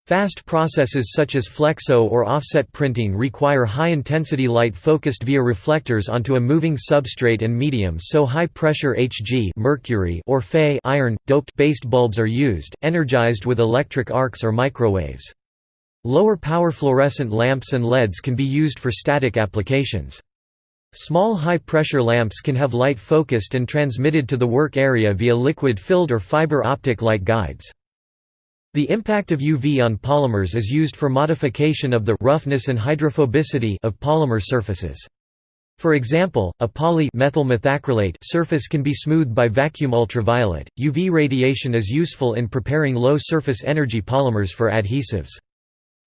Fast processes such as flexo or offset printing require high-intensity light focused via reflectors onto a moving substrate and medium so high-pressure Hg mercury or Fe iron, doped based bulbs are used, energized with electric arcs or microwaves. Lower power fluorescent lamps and LEDs can be used for static applications. Small high-pressure lamps can have light focused and transmitted to the work area via liquid-filled or fiber optic light guides. The impact of UV on polymers is used for modification of the roughness and hydrophobicity of polymer surfaces. For example, a poly methacrylate surface can be smoothed by vacuum ultraviolet. UV radiation is useful in preparing low surface energy polymers for adhesives.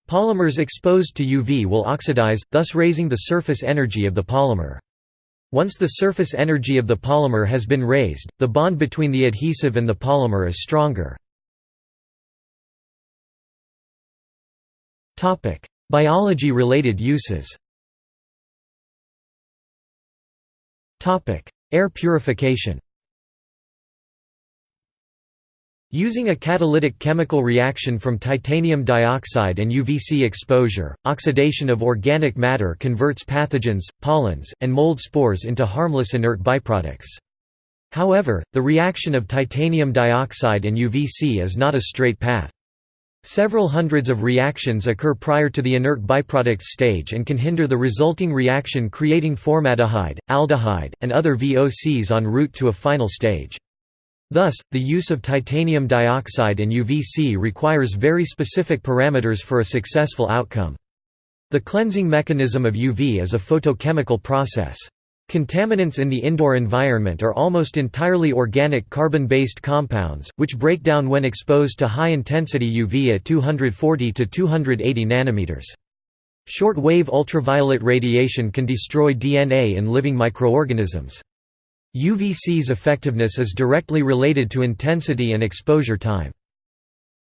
Polymers exposed to UV will oxidize, thus raising the surface energy of the polymer. Once the surface energy of the polymer has been raised, the bond between the adhesive and the polymer is stronger. Biology-related uses Air purification Using a catalytic chemical reaction from titanium dioxide and UVC exposure, oxidation of organic matter converts pathogens, pollens, and mold spores into harmless inert byproducts. However, the reaction of titanium dioxide and UVC is not a straight path. Several hundreds of reactions occur prior to the inert byproducts stage and can hinder the resulting reaction creating formaldehyde, aldehyde, and other VOCs en route to a final stage. Thus, the use of titanium dioxide and UVC requires very specific parameters for a successful outcome. The cleansing mechanism of UV is a photochemical process. Contaminants in the indoor environment are almost entirely organic carbon-based compounds, which break down when exposed to high-intensity UV at 240 to 280 nanometers. Short-wave ultraviolet radiation can destroy DNA in living microorganisms. UVC's effectiveness is directly related to intensity and exposure time.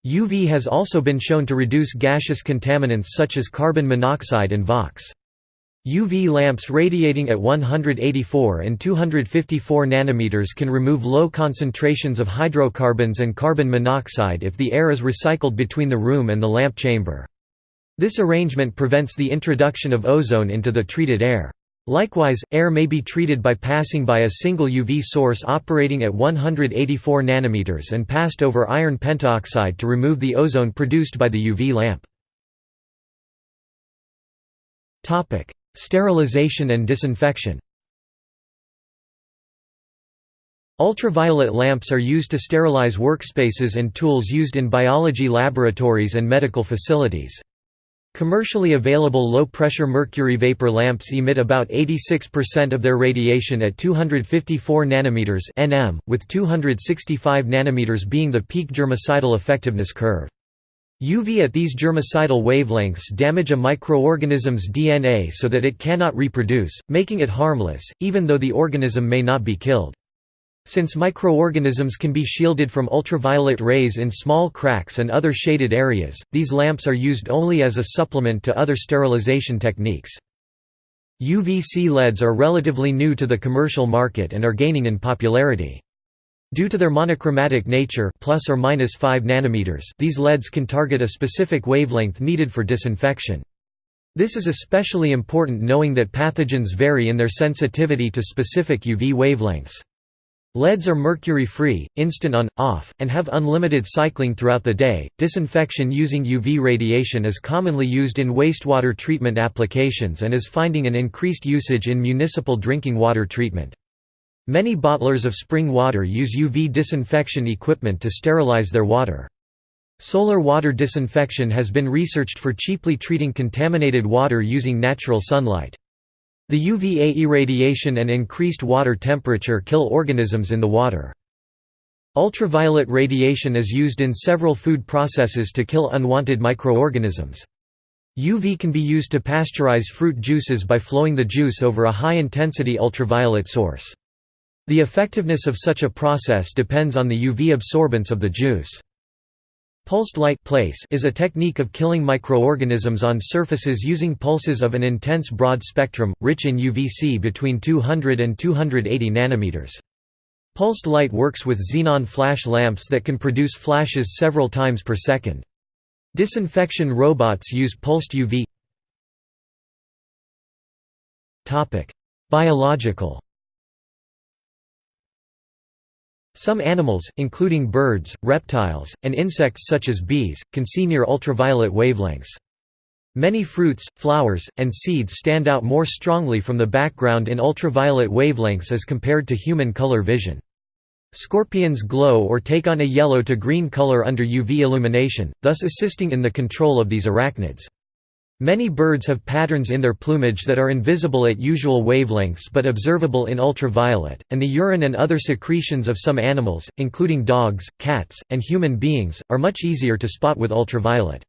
UV has also been shown to reduce gaseous contaminants such as carbon monoxide and VOCs. UV lamps radiating at 184 and 254 nanometers can remove low concentrations of hydrocarbons and carbon monoxide if the air is recycled between the room and the lamp chamber. This arrangement prevents the introduction of ozone into the treated air. Likewise, air may be treated by passing by a single UV source operating at 184 nanometers and passed over iron pentoxide to remove the ozone produced by the UV lamp. Sterilization and disinfection Ultraviolet lamps are used to sterilize workspaces and tools used in biology laboratories and medical facilities. Commercially available low-pressure mercury vapor lamps emit about 86% of their radiation at 254 nanometers (nm), with 265 nanometers being the peak germicidal effectiveness curve. UV at these germicidal wavelengths damage a microorganism's DNA so that it cannot reproduce, making it harmless, even though the organism may not be killed. Since microorganisms can be shielded from ultraviolet rays in small cracks and other shaded areas, these lamps are used only as a supplement to other sterilization techniques. UVC LEDs are relatively new to the commercial market and are gaining in popularity. Due to their monochromatic nature plus or minus 5 nanometers, these LEDs can target a specific wavelength needed for disinfection. This is especially important knowing that pathogens vary in their sensitivity to specific UV wavelengths. LEDs are mercury-free, instant on, off, and have unlimited cycling throughout the day. Disinfection using UV radiation is commonly used in wastewater treatment applications and is finding an increased usage in municipal drinking water treatment. Many bottlers of spring water use UV disinfection equipment to sterilize their water. Solar water disinfection has been researched for cheaply treating contaminated water using natural sunlight. The UVA irradiation and increased water temperature kill organisms in the water. Ultraviolet radiation is used in several food processes to kill unwanted microorganisms. UV can be used to pasteurize fruit juices by flowing the juice over a high-intensity ultraviolet source. The effectiveness of such a process depends on the UV absorbance of the juice. Pulsed light place is a technique of killing microorganisms on surfaces using pulses of an intense broad spectrum, rich in UVC between 200 and 280 nanometers. Pulsed light works with xenon flash lamps that can produce flashes several times per second. Disinfection robots use pulsed UV Biological Some animals, including birds, reptiles, and insects such as bees, can see near ultraviolet wavelengths. Many fruits, flowers, and seeds stand out more strongly from the background in ultraviolet wavelengths as compared to human color vision. Scorpions glow or take on a yellow to green color under UV illumination, thus assisting in the control of these arachnids. Many birds have patterns in their plumage that are invisible at usual wavelengths but observable in ultraviolet, and the urine and other secretions of some animals, including dogs, cats, and human beings, are much easier to spot with ultraviolet.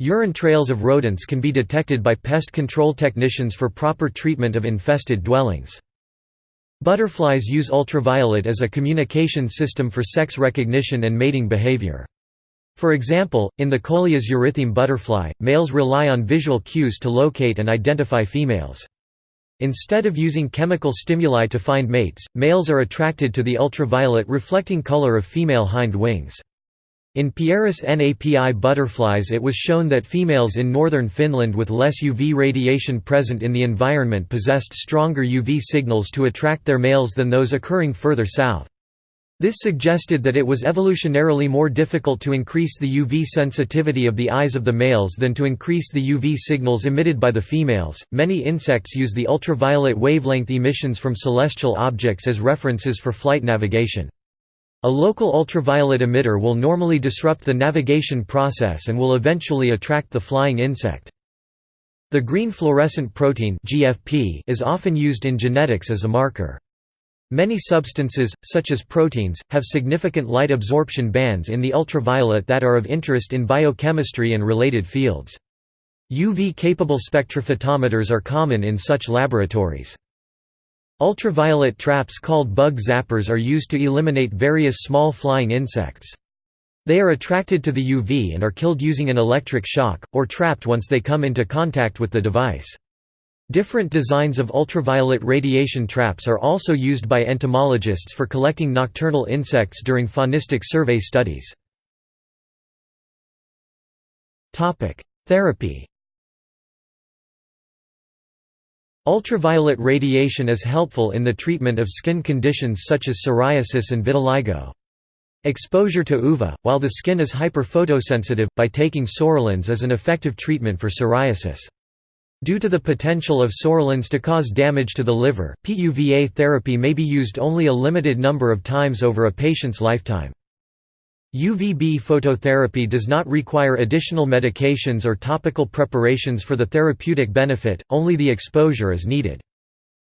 Urine trails of rodents can be detected by pest control technicians for proper treatment of infested dwellings. Butterflies use ultraviolet as a communication system for sex recognition and mating behavior. For example, in the Colias eurytheme butterfly, males rely on visual cues to locate and identify females. Instead of using chemical stimuli to find mates, males are attracted to the ultraviolet reflecting color of female hind wings. In Pieris napi butterflies it was shown that females in northern Finland with less UV radiation present in the environment possessed stronger UV signals to attract their males than those occurring further south. This suggested that it was evolutionarily more difficult to increase the UV sensitivity of the eyes of the males than to increase the UV signals emitted by the females. Many insects use the ultraviolet wavelength emissions from celestial objects as references for flight navigation. A local ultraviolet emitter will normally disrupt the navigation process and will eventually attract the flying insect. The green fluorescent protein (GFP) is often used in genetics as a marker. Many substances, such as proteins, have significant light absorption bands in the ultraviolet that are of interest in biochemistry and related fields. UV-capable spectrophotometers are common in such laboratories. Ultraviolet traps called bug zappers are used to eliminate various small flying insects. They are attracted to the UV and are killed using an electric shock, or trapped once they come into contact with the device. Different designs of ultraviolet radiation traps are also used by entomologists for collecting nocturnal insects during faunistic survey studies. Therapy Ultraviolet radiation is helpful in the treatment of skin conditions such as psoriasis and vitiligo. Exposure to UVA, while the skin is hyperphotosensitive, by taking psoralens is an effective treatment for psoriasis. Due to the potential of psoralens to cause damage to the liver, PUVA therapy may be used only a limited number of times over a patient's lifetime. UVB phototherapy does not require additional medications or topical preparations for the therapeutic benefit, only the exposure is needed.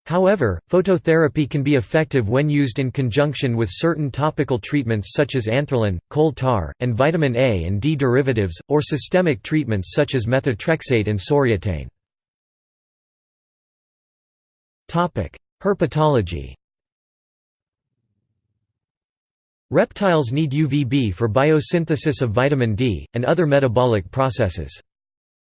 However, phototherapy can be effective when used in conjunction with certain topical treatments such as anthralin, coal tar, and vitamin A and D derivatives, or systemic treatments such as methotrexate and soriatane. Herpetology Reptiles need UVB for biosynthesis of vitamin D, and other metabolic processes.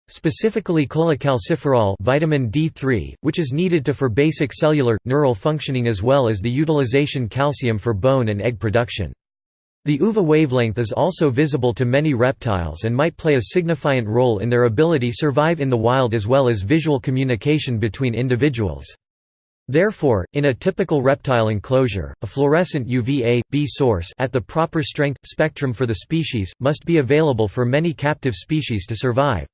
Specifically cholecalciferol vitamin D3, which is needed to for basic cellular, neural functioning as well as the utilization calcium for bone and egg production. The UVA wavelength is also visible to many reptiles and might play a significant role in their ability to survive in the wild as well as visual communication between individuals. Therefore, in a typical reptile enclosure, a fluorescent UVA-B source at the proper strength, spectrum for the species, must be available for many captive species to survive.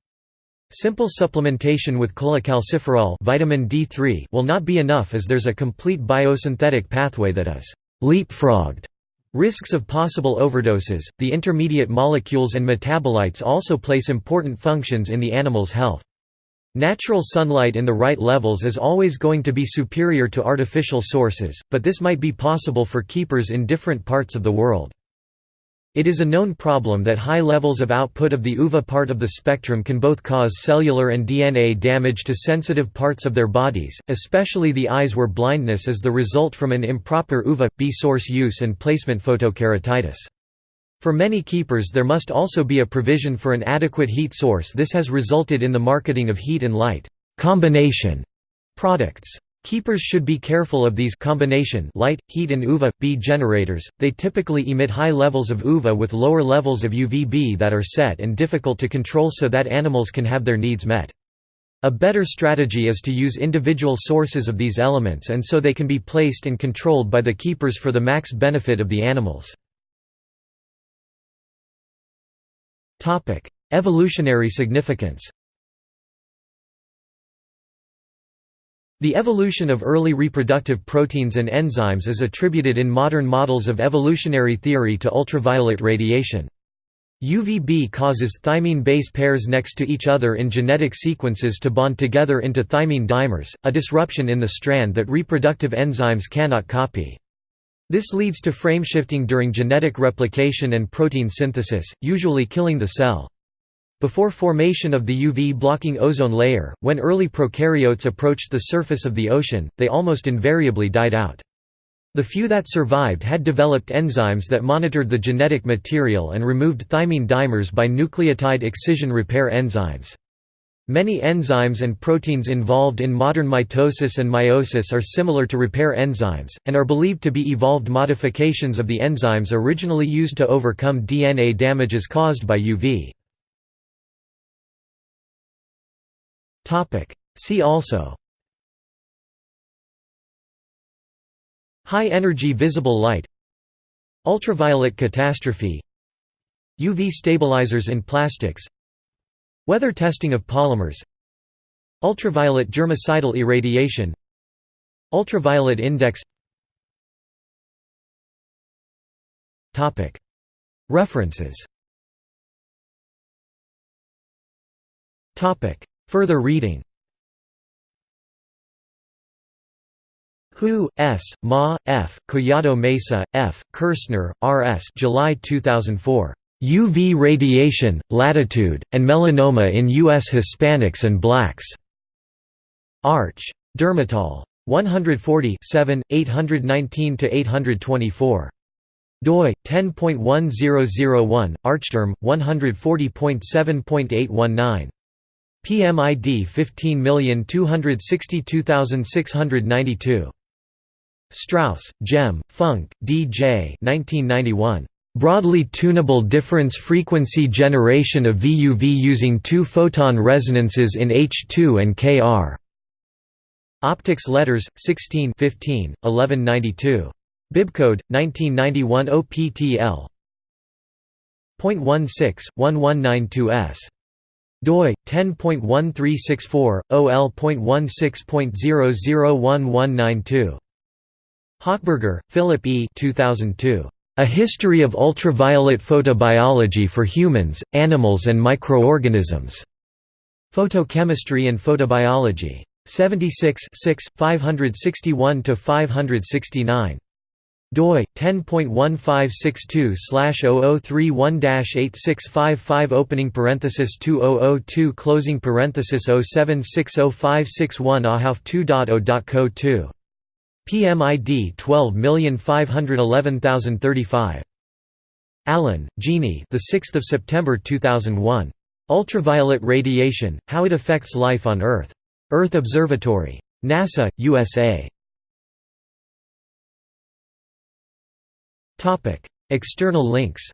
Simple supplementation with cholecalciferol vitamin D3 will not be enough as there's a complete biosynthetic pathway that is leapfrogged. Risks of possible overdoses, the intermediate molecules and metabolites also place important functions in the animal's health. Natural sunlight in the right levels is always going to be superior to artificial sources, but this might be possible for keepers in different parts of the world. It is a known problem that high levels of output of the UVA part of the spectrum can both cause cellular and DNA damage to sensitive parts of their bodies, especially the eyes where blindness is the result from an improper UVA-B source use and placement photokeratitis. For many keepers there must also be a provision for an adequate heat source this has resulted in the marketing of heat and light combination products. Keepers should be careful of these combination light, heat and UVA-B generators, they typically emit high levels of UVA with lower levels of UVB that are set and difficult to control so that animals can have their needs met. A better strategy is to use individual sources of these elements and so they can be placed and controlled by the keepers for the max benefit of the animals. Evolutionary significance The evolution of early reproductive proteins and enzymes is attributed in modern models of evolutionary theory to ultraviolet radiation. UVB causes thymine base pairs next to each other in genetic sequences to bond together into thymine dimers, a disruption in the strand that reproductive enzymes cannot copy. This leads to frameshifting during genetic replication and protein synthesis, usually killing the cell. Before formation of the UV-blocking ozone layer, when early prokaryotes approached the surface of the ocean, they almost invariably died out. The few that survived had developed enzymes that monitored the genetic material and removed thymine dimers by nucleotide excision repair enzymes. Many enzymes and proteins involved in modern mitosis and meiosis are similar to repair enzymes, and are believed to be evolved modifications of the enzymes originally used to overcome DNA damages caused by UV. See also High energy visible light Ultraviolet catastrophe UV stabilizers in plastics Weather testing of polymers Ultraviolet germicidal irradiation Ultraviolet index References Further reading Hu, S., Ma, F., Collado Mesa, F., Kirsner, R. S. July 2004. UV radiation, latitude, and melanoma in U.S. Hispanics and Blacks. Arch. Dermatol. 140 819–824. doi, 10.1001, Archderm, 140.7.819. PMID 15262692. Strauss, Jem, Funk, D. J. 1991. Broadly tunable difference frequency generation of VUV using two-photon resonances in H2 and Kr. Optics Letters, 16 15, 1192. Bibcode, 1991 OPTL. 0.16, 1192s doi 10.1364 ol.16.001192 Hockberger, Philip E. 2002. A History of Ultraviolet Photobiology for Humans, Animals and Microorganisms. Photochemistry and Photobiology. 76 561 569 doi 10.1562/0031-8655 opening parenthesis 2002 closing parenthesis 0760561 AHAF 2.0.co 2 PMID 12511035 Allen, Jeannie the 6th of September 2001 Ultraviolet radiation how it affects life on earth. Earth Observatory NASA USA Topic: External links